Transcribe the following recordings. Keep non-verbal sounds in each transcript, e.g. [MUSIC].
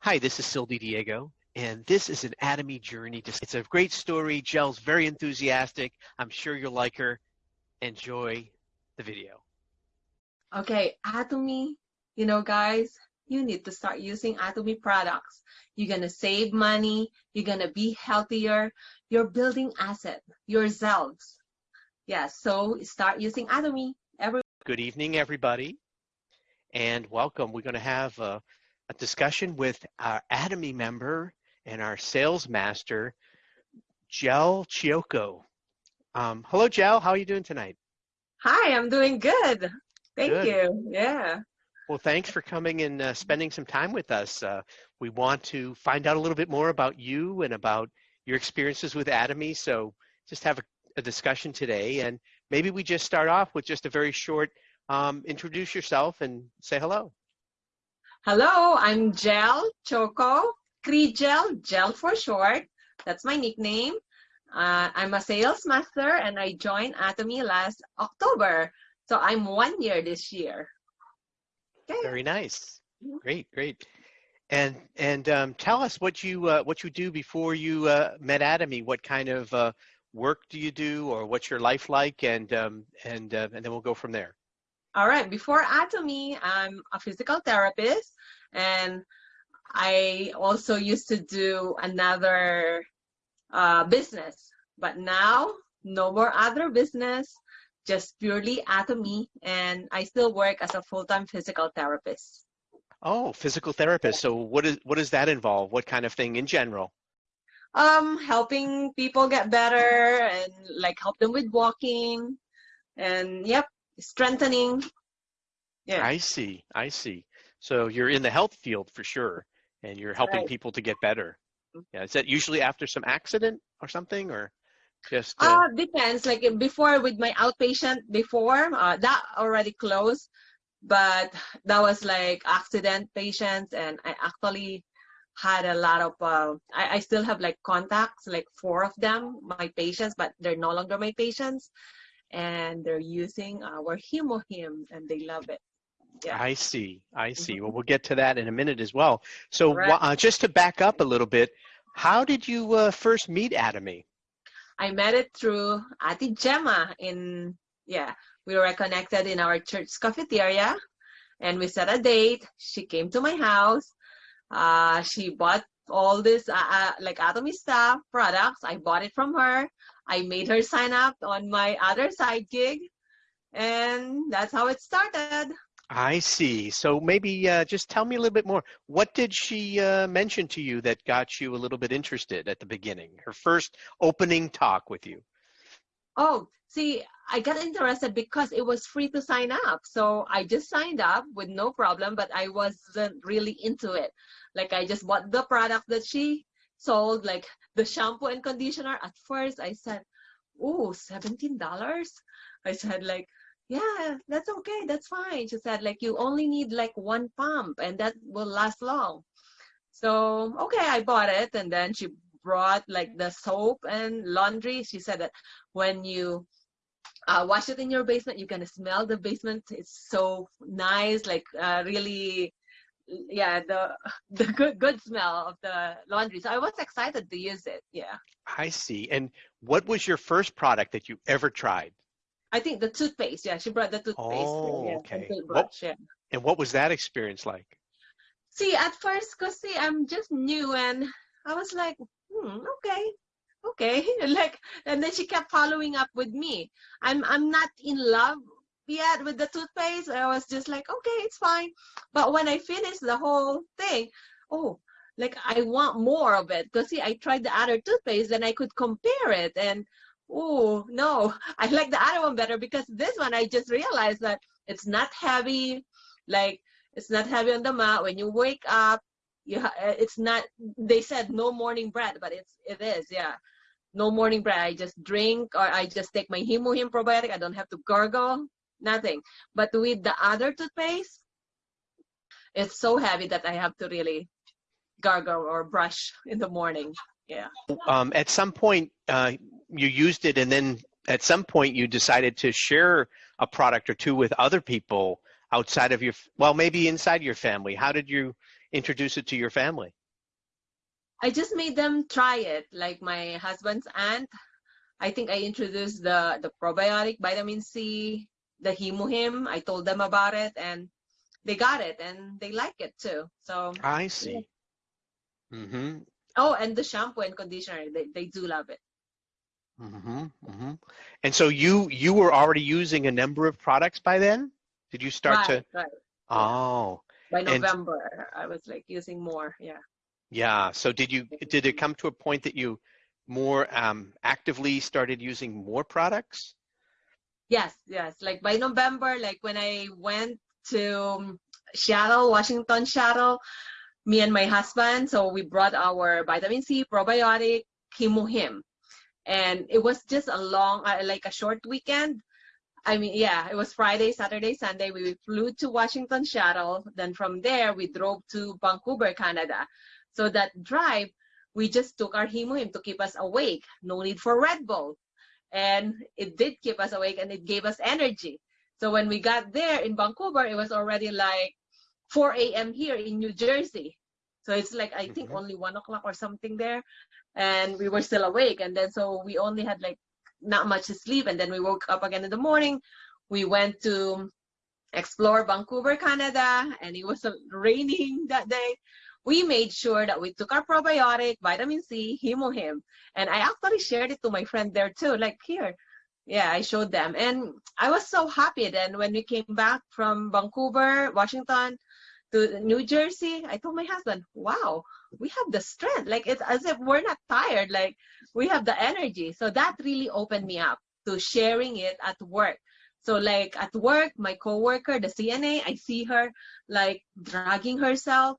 Hi, this is Sylvie Diego, and this is an Atomy journey. It's a great story. Jel's very enthusiastic. I'm sure you'll like her. Enjoy the video. Okay, Atomy, you know, guys, you need to start using Atomy products. You're gonna save money. You're gonna be healthier. You're building asset yourselves. Yeah, so start using Atomy. Every Good evening, everybody, and welcome. We're going to have a, a discussion with our Atomy member and our sales master, Jel Chioco. Um, hello, Jel. How are you doing tonight? Hi, I'm doing good. Thank Good. you. Yeah. Well, thanks for coming and uh, spending some time with us. Uh, we want to find out a little bit more about you and about your experiences with Atomy. So just have a, a discussion today. And maybe we just start off with just a very short um, introduce yourself and say hello. Hello, I'm Jel Choco, Cree-Gel, Jel for short. That's my nickname. Uh, I'm a sales master and I joined Atomy last October. So I'm one year this year. Okay. Very nice. Mhm. Great, great. And and um, tell us what you uh, what you do before you uh, met Atomy. What kind of uh, work do you do, or what's your life like? And um, and uh, and then we'll go from there. All right, before Atomy, I'm a physical therapist and I also used to do another uh, business, but now no more other business, just purely Atomy, and I still work as a full-time physical therapist. Oh, physical therapist. So what is what does that involve? What kind of thing in general? Um, helping people get better and like help them with walking, and yep, strengthening. Yeah. I see. I see. So you're in the health field for sure, and you're helping Right. people to get better. Yeah. Is that usually after some accident or something, or just? Uh, Uh, depends. Like before with my outpatient before, uh, that already closed, but that was like accident patients, and I actually had a lot of. Uh, I, I still have like contacts, like four of them, my patients, but they're no longer my patients, and they're using our Hemohim, and they love it. Yeah. I see. I see. Well, we'll get to that in a minute as well. So, Right. uh, just to back up a little bit, how did you uh, first meet Atomy? I met it through Ati Gemma in, yeah, we were connected in our church cafeteria and we set a date. She came to my house. Uh, she bought all this, uh, uh, like Atomy stuff, products. I bought it from her. I made her sign up on my other side gig. And that's how it started. I see. So maybe uh, just tell me a little bit more. What did she uh, mention to you that got you a little bit interested at the beginning? Her first opening talk with you. Oh, see, I got interested because it was free to sign up. So I just signed up with no problem, but I wasn't really into it. Like I just bought the product that she sold, like the shampoo and conditioner. At first I said, oh, $17? I said like, yeah, that's okay. That's fine. She said like, you only need like one pump and that will last long. So, okay, I bought it. And then she brought like the soap and laundry. She said that when you uh, wash it in your basement, you can smell the basement. It's so nice, like uh, really, yeah, the [LAUGHS] the good good smell of the laundry. So I was excited to use it. Yeah, I see. And what was your first product that you ever tried? I think the toothpaste. Yeah, she brought the toothpaste. Oh, yeah, and okay. toothbrush, yeah. And what was that experience like? See, at first, cause see, I'm just new, and I was like, hmm, okay, okay, [LAUGHS] like, and then she kept following up with me. I'm I'm not in love yet with the toothpaste. I was just like, okay, it's fine. But when I finished the whole thing, oh, like I want more of it. Cause see, I tried the other toothpaste, and I could compare it, and oh no, [LAUGHS] I like the other one better because this one I just realized that it's not heavy, like it's not heavy on the mouth. When you wake up, you uh, it's not. They said no morning bread, but it's it is yeah. No morning bread. I just drink or I just take my Hemohim probiotic. I don't have to gargle, nothing. But with the other toothpaste, it's so heavy that I have to really gargle or brush in the morning. Yeah. Um, at some point, uh, you used it, and then at some point, you decided to share a product or two with other people outside of your, well, maybe inside your family. How did you introduce it to your family? I just made them try it. Like my husband's aunt, I think I introduced the the probiotic vitamin C, the Hemohim. I told them about it, and they got it, and they like it too. So I see. Mm-hmm. oh, and the shampoo and conditioner, they they do love it. Mm-hmm. Mm-hmm. And so you you were already using a number of products by then? Did you start to? Right, right. Oh, By And- November, I was like using more. Yeah. yeah. So did you did it come to a point that you more um, actively started using more products? Yes, yes. Like by November, like when I went to um, Seattle, Washington, Seattle, me and my husband, so we brought our vitamin C, probiotic, Hemohim. And it was just a long, uh, like a short weekend. I mean, yeah, it was Friday, Saturday, Sunday. We flew to Washington, Seattle. Then from there, we drove to Vancouver, Canada. So that drive, we just took our Hemohim to keep us awake. No need for Red Bull and it did keep us awake and it gave us energy. So when we got there in Vancouver, it was already like 4 a.m. here in New Jersey. So it's like I think Mhm. only one o'clock or something there, and we were still awake. And then so we only had like not much to sleep, and then we woke up again in the morning. We went to explore Vancouver, Canada, and it was raining that day. We made sure that we took our probiotic, vitamin C, Hemohim, and I actually shared it to my friend there too. Like here, yeah, I showed them, and I was so happy. Then when we came back from Vancouver, Washington, to New Jersey, I told my husband, "Wow, we have the strength. Like it's as if we're not tired. Like we have the energy." So that really opened me up to sharing it at work. So like at work, my coworker, the CNA, I see her like dragging herself.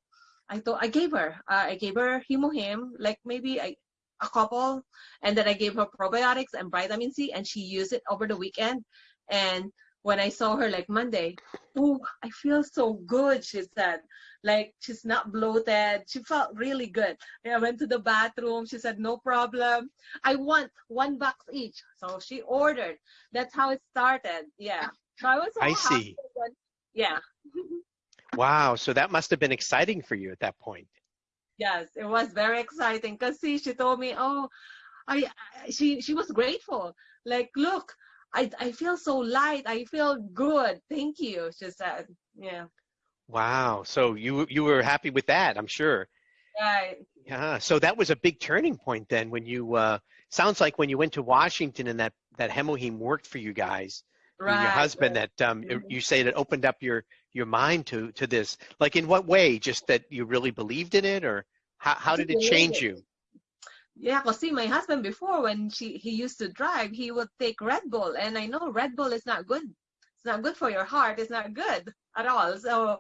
I thought I gave her, uh, I gave her Hemohim, like maybe I, a couple, and then I gave her probiotics and vitamin C, and she used it over the weekend. And when I saw her like Monday, oh, I feel so good, she said. Like she's not bloated. She felt really good. I went to the bathroom. She said, no problem. I want one box each. So she ordered. That's how it started. Yeah. So I was so I happy see. yeah. [LAUGHS] Wow. So that must have been exciting for you at that point. Yes, it was very exciting because see, she told me, oh, I, I she she was grateful. Like, look, I I feel so light. I feel good. Thank you. She said, yeah, Wow. So you you were happy with that, I'm sure. right. Yeah. So that was a big turning point then when you uh sounds like when you went to Washington and that that Hemohim worked for you guys. Right. your husband that um Mhm. you say that opened up your your mind to to this. Like in what way? Just that you really believed in it or how how did it change you? Yeah, cause see, my husband before when she he used to drive, he would take Red Bull, and I know Red Bull is not good. It's not good for your heart. It's not good at all. So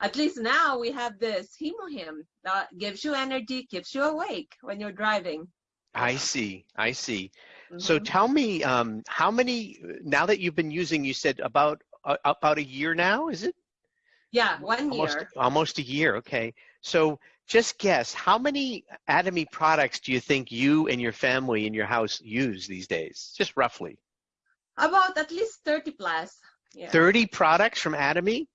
at least now we have this Hemohim that gives you energy, keeps you awake when you're driving. I see. I see. So Mhm. tell me um how many now that you've been using you said about uh, about a year now, is it? Yeah, one almost year. almost a year okay so just guess how many atomy products do you think you and your family in your house use these days just roughly About at least 30 plus. Yeah. 30 products from atomy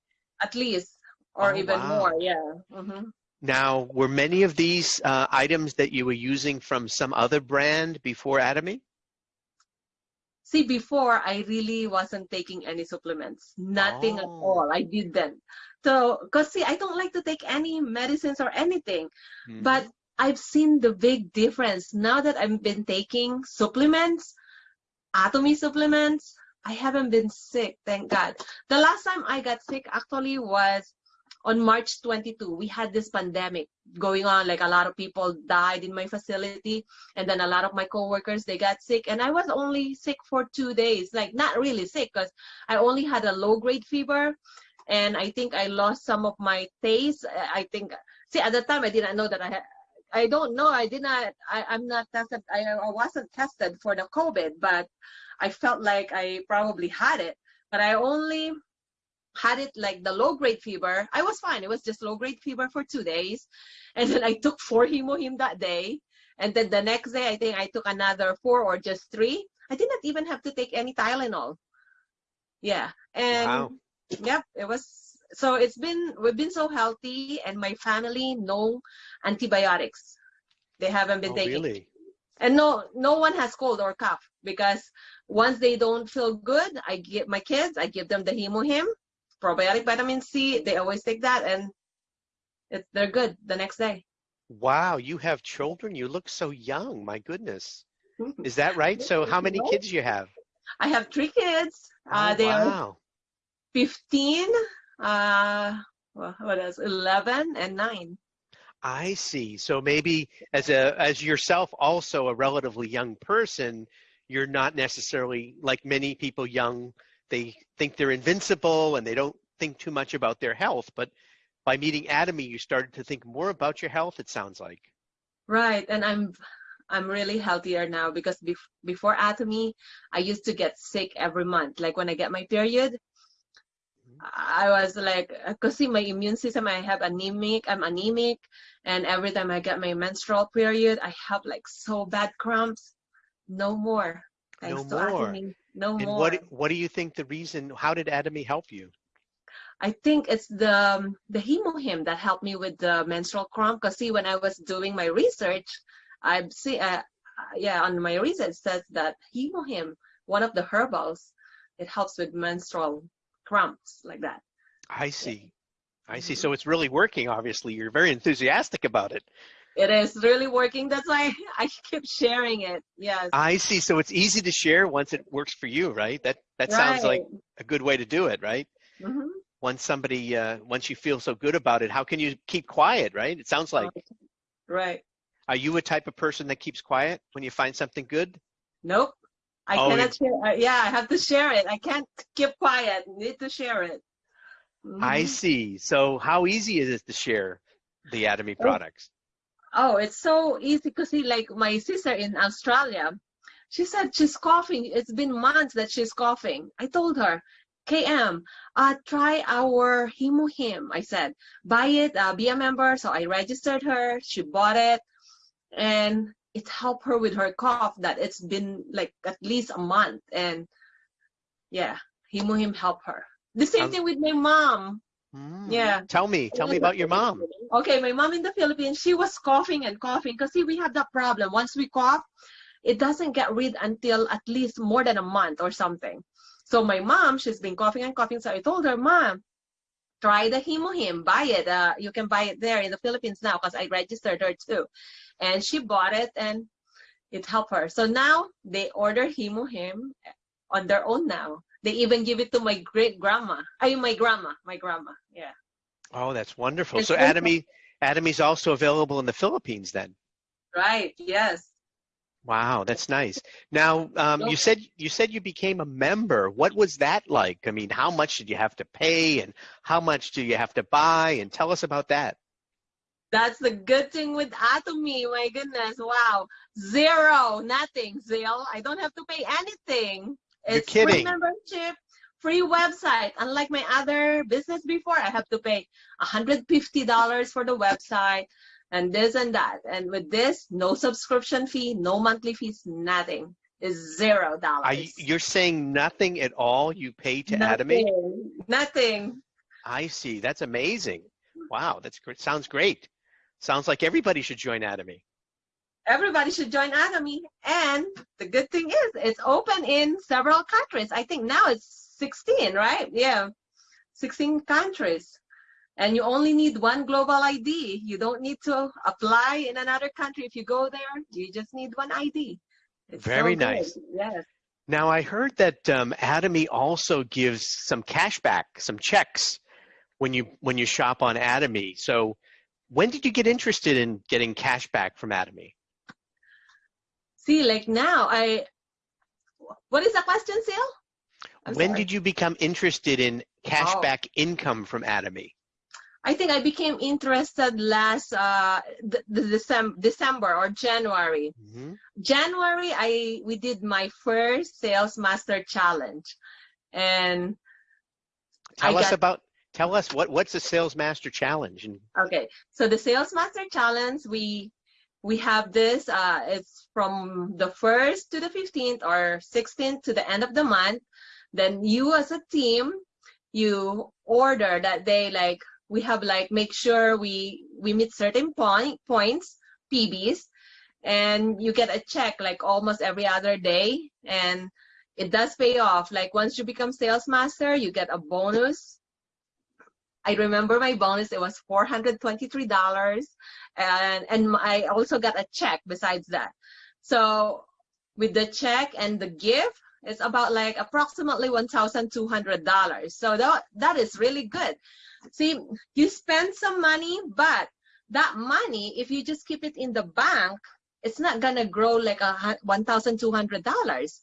At least. Or Oh, even wow. more. Yeah. hmm now were many of these uh, items that you were using from some other brand before atomy See, before I really wasn't taking any supplements. Nothing at Oh. all. I didn't. So, because see, I don't like to take any medicines or anything. Mhm. But I've seen the big difference now that I've been taking supplements, Atomy supplements. I haven't been sick, thank God. The last time I got sick actually was on March 22. We had this pandemic going on, like a lot of people died in my facility, and then a lot of my coworkers they got sick, and I was only sick for two days, like not really sick, because I only had a low grade fever, and I think I lost some of my taste. I think see at the time I didn't know that I had I don't know. I did not. I, I'm not tested. I, I wasn't tested for the COVID, but I felt like I probably had it. But I only had it like the low grade fever. I was fine. It was just low grade fever for two days, [LAUGHS] and then I took four hemohim that day, and then the next day I think I took another four or just three. I did not even have to take any Tylenol. Yeah, and Wow. yep, it was So it's been we've been so healthy, and my family no antibiotics. They haven't been Oh, taking, really? and no no one has cold or cough because once they don't feel good, I give my kids I give them the Hemohim, probiotic vitamin C. They always take that, and it, they're good the next day. Wow, you have children? You look so young. My goodness. [LAUGHS] Is that right? So how many kids do you have? I have three kids. Uh, Oh, they are 15, uh, well, what else? 11 and 9. I see. So maybe as a as yourself also a relatively young person, you're not necessarily like many people young, they think they're invincible and they don't think too much about their health, but by meeting Atomy, you started to think more about your health, it sounds like. Right. And I'm I'm really healthier now because bef- before Atomy, I used to get sick every month. Like when I get my period, mm-hmm. I was like, because see my immune system, I have anemic, I'm anemic, and every time I get my menstrual period, I have like so bad cramps. No more. No more. Atomy. No And more. what what do you think the reason how did Atomy help you? I think it's the um, the hemohim that helped me with the menstrual cramp. Cause see, when I was doing my research, I see, uh, uh, yeah, on my research says that hemohim, one of the herbals, it helps with menstrual cramps like that. I see. I see. Mhm. So it's really working, obviously. You're very enthusiastic about it. It is really working. That's why [LAUGHS] I keep sharing it. Yes. I see. So it's easy to share once it works for you, right? That that sounds like a good way to do it, right? hmm Once somebody, uh, once you feel so good about it, how can you keep quiet, right? It sounds like. Right. Are you a type of person that keeps quiet when you find something good? Nope. I Oh, cannot share. Yeah, I have to share it. I can't keep quiet. Need to share it. I Mhm. see. So how easy is it to share the Atomy products? Oh, it's so easy because see, like my sister in Australia, she said she's coughing. It's been months that she's coughing. I told her, KM, uh, try our Hemohim. I said, buy it, uh, be a member. So I registered her. She bought it, and it helped her with her cough. That it's been like at least a month, and yeah, Hemohim helped her. The same Um, thing with my mom. Hmm. Yeah. Tell me. Tell me about your mom. Okay, my mom in the Philippines, she was coughing and coughing because see, we have that problem. Once we cough, it doesn't get rid until at least more than a month or something. So my mom, she's been coughing and coughing. So I told her, Mom, try the Hemohim, buy it. Uh, you can buy it there in the Philippines now because I registered her too. And she bought it and it helped her. So now they order Hemohim on their own now. They even give it to my great grandma. I mean, my grandma, my grandma. Yeah. Oh, that's wonderful. It's So Atomy, Atomy's also available in the Philippines then. Right. Yes. Wow, that's nice. Now, um, you said you said you became a member. What was that like? I mean, how much did you have to pay, and how much do you have to buy? And tell us about that. That's the good thing with Atomy. My goodness. Wow. Zero. Nothing. Zero. I don't have to pay anything. You're It's free membership, free website. Unlike my other business before, I have to pay $150 for the website and this and that. And with this, no subscription fee, no monthly fees, nothing. It's zero dollars. You, you're saying nothing at all? You pay to Atomy? Nothing. Nothing. I see. That's amazing. Wow, that's great. Sounds great. Sounds like everybody should join Atomy. Everybody should join Atomy. And the good thing is, it's open in several countries. I think now it's 16, right? Yeah, 16 countries. And you only need one global ID. You don't need to apply in another country. If you go there, you just need one ID. It's Very good. nice. Yes. Now, I heard that um, Atomy also gives some cash back, some checks when you when you shop on Atomy. So, when did you get interested in getting cash back from Atomy? See, like now, I. What is the question, Seal? I'm when sorry. did you become interested in cash Oh. back income from Atomy? I think I became interested last uh, the, the December, December or January. hmm January, I we did my first Sales Master Challenge, and Tell I us got- about. Tell us what what's a Sales Master Challenge and okay, so the Sales Master Challenge, we we have this. Uh, it's from the first to the fifteenth or sixteenth to the end of the month. Then you as a team, you order that they like we have like make sure we we meet certain point points PVs and you get a check like almost every other day and it does pay off like once you become sales master you get a bonus i remember my bonus it was $423 and and i also got a check besides that so with the check and the gift it's about like approximately $1,200. So that, that is really good. See, you spend some money, but that money, if you just keep it in the bank, it's not gonna grow like a $1,200.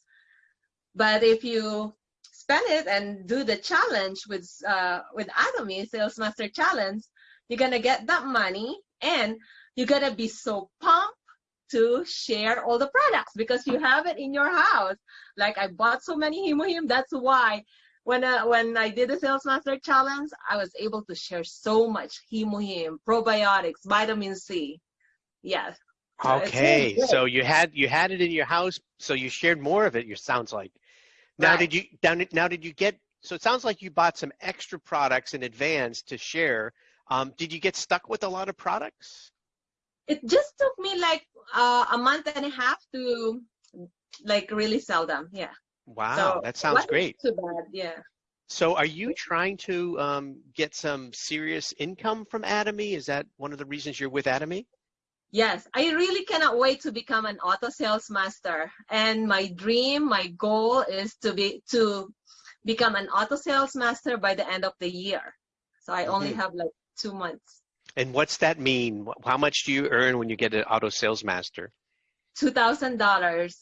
But if you spend it and do the challenge with uh, with Atomy Sales Master Challenge, you're gonna get that money and you're gonna be so pumped to share all the products because you have it in your house. Like I bought so many Hemohim, that's why when uh, when I did the Sales Master Challenge, I was able to share so much Hemohim, probiotics, vitamin C. Yes. Okay, so, so you had you had it in your house, so you shared more of it. You sounds like. Now Right. did you down now did you get so it sounds like you bought some extra products in advance to share. Um, did you get stuck with a lot of products? It just took me like uh, a month and a half to like really sell them. Yeah. Wow, So that sounds great. Too bad. Yeah. So are you trying to um, get some serious income from Atomy? Is that one of the reasons you're with Atomy? Yes, I really cannot wait to become an auto sales master. And my dream, my goal is to be to become an auto sales master by the end of the year. So I only Mhm. have like two months. And what's that mean? How much do you earn when you get an auto sales master? Two thousand dollars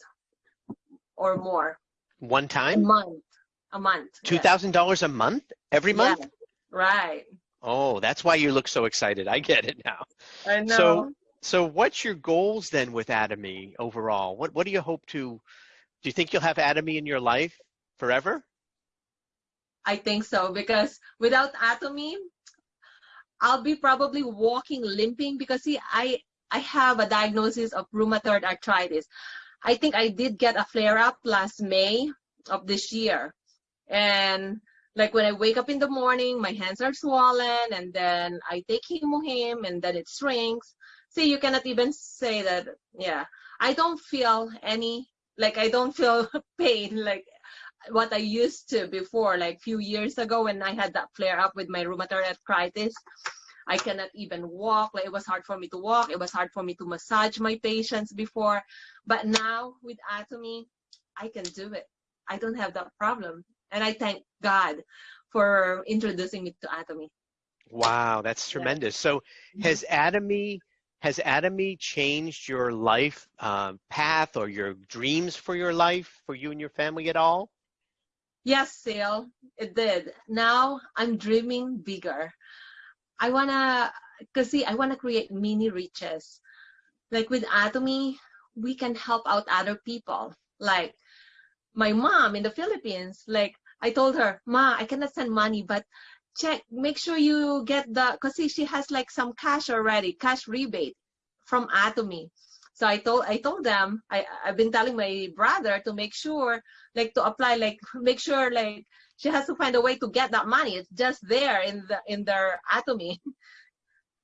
or more One time? a month. A month. Two thousand yes. dollars a month? Every month? Yes, Right. Oh, that's why you look so excited. I get it now. I know. So, so what's your goals then with Atomy overall? What What do you hope to? Do you think you'll have Atomy in your life forever? I think so because without Atomy, I'll be probably walking limping because see, I I have a diagnosis of rheumatoid arthritis. I think I did get a flare up last May of this year, and like when I wake up in the morning, my hands are swollen, and then I take Hemohim, and then it shrinks. See, you cannot even say that. Yeah, I don't feel any like I don't feel [LAUGHS] pain like what I used to before, like few years ago when I had that flare up with my rheumatoid arthritis. I cannot even walk. Like it was hard for me to walk. It was hard for me to massage my patients before. But now with Atomy, I can do it. I don't have that problem. And I thank God for introducing me to Atomy. Wow, that's Yeah. tremendous. So, mm-hmm. has Atomy has Atomy changed your life um, path or your dreams for your life for you and your family at all? Yes, Seal, it did. Now I'm dreaming bigger. I wanna, cause see, I wanna create mini riches. Like with Atomy, we can help out other people. Like my mom in the Philippines, like I told her, Ma, I cannot send money, but check, make sure you get the, cause see, she has like some cash already, cash rebate from Atomy. So I told I told them I I've been telling my brother to make sure like to apply like [LAUGHS] make sure like she has to find a way to get that money. It's just there in the in their Atomy. [LAUGHS]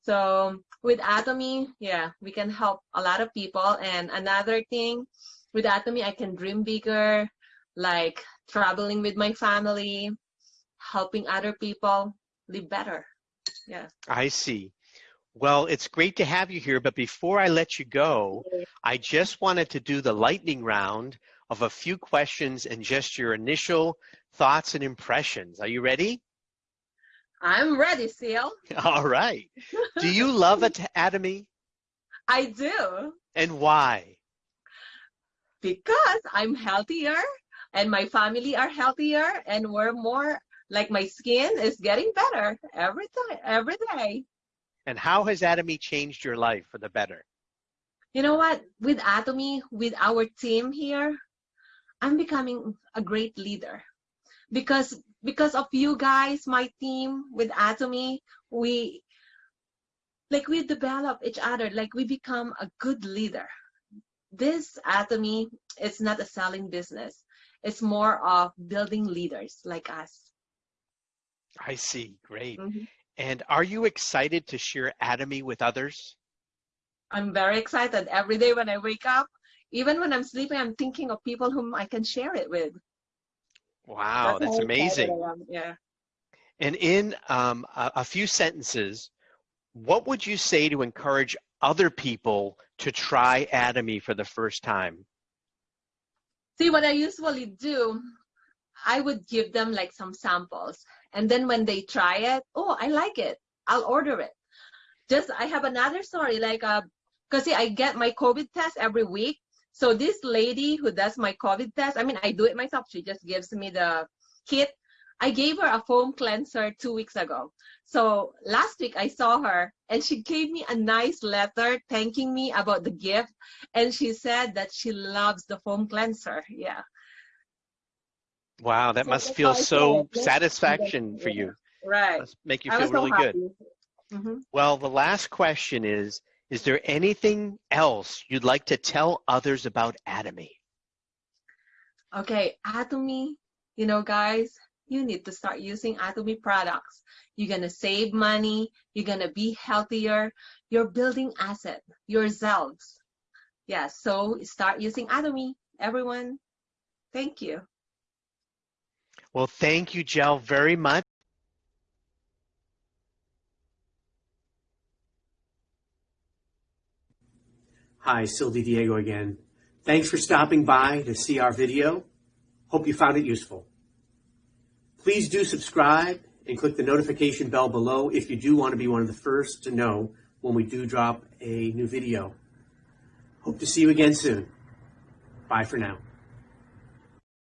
So with Atomy, yeah, we can help a lot of people. And another thing, with Atomy, I can dream bigger, like traveling with my family, helping other people live better. Yeah. I see. Well, it's great to have you here, but before I let you go, I just wanted to do the lightning round of a few questions and just your initial thoughts and impressions. Are you ready? I'm ready, Seal. [LAUGHS] All right. Do you love [LAUGHS] At- Atomy I do and why? because I'm healthier and my family are healthier and we're more like my skin is getting better every time every day. And how has Atomy changed your life for the better? You know what? With Atomy, with our team here, I'm becoming a great leader because because of you guys, my team with Atomy, we like we develop each other, like we become a good leader. This Atomy is not a selling business. It's more of building leaders like us. I see. Great. Mhm. And are you excited to share Atomy with others? I'm very excited every day when I wake up. Even when I'm sleeping, I'm thinking of people whom I can share it with. Wow, that's excited amazing. Yeah. And in um, a, a few sentences, what would you say to encourage other people to try Atomy for the first time? See, what I usually do, I would give them like some samples. And then when they try it, oh, I like it. I'll order it. Just, I have another story, like, uh, cause see, I get my COVID test every week. So this lady who does my COVID test, I mean, I do it myself. She just gives me the kit. I gave her a foam cleanser two weeks ago. So last week I saw her and she gave me a nice letter thanking me about the gift. And she said that she loves the foam cleanser. Yeah. Wow, that So must feel how I so feel, yeah. satisfaction [LAUGHS] for you. Right. Must make you feel was so really good. happy. Mhm. Well, the last question is, is there anything else you'd like to tell others about Atomy? Okay, Atomy, you know, guys, you need to start using Atomy products. You're gonna save money. You're gonna be healthier. You're building asset yourselves. Yeah, so start using Atomy, everyone. Thank you. Well, thank you, Jel, very much. Hi, Sylvie Diego again. Thanks for stopping by to see our video. Hope you found it useful. Please do subscribe and click the notification bell below if you do want to be one of the first to know when we do drop a new video. Hope to see you again soon. Bye for now.